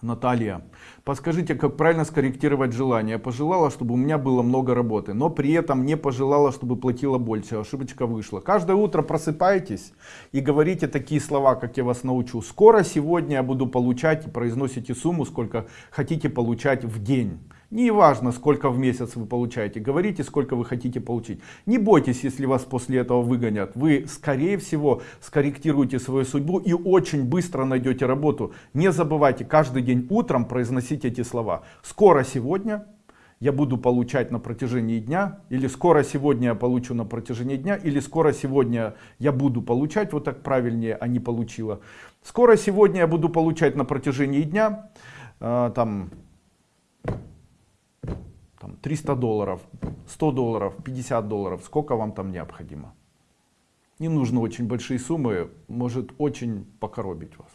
Наталья, подскажите, как правильно скорректировать желание? Я пожелала, чтобы у меня было много работы, но при этом не пожелала, чтобы платила больше. Ошибочка вышла. Каждое утро просыпайтесь и говорите такие слова, как я вас научу. Скоро сегодня я буду получать и произносите сумму, сколько хотите получать в день. Не важно, сколько в месяц вы получаете, говорите, сколько вы хотите получить. Не бойтесь, если вас после этого выгонят. Вы, скорее всего, скорректируете свою судьбу и очень быстро найдете работу. Не забывайте каждый день утром произносить эти слова. Скоро сегодня я буду получать на протяжении дня, или скоро сегодня я получу на протяжении дня, или скоро сегодня я буду получать, вот так правильнее, а не получила. Скоро сегодня я буду получать на протяжении дня, э, там, 300 долларов, 100 долларов, 50 долларов, сколько вам там необходимо. Не нужно очень большие суммы, может очень покоробить вас.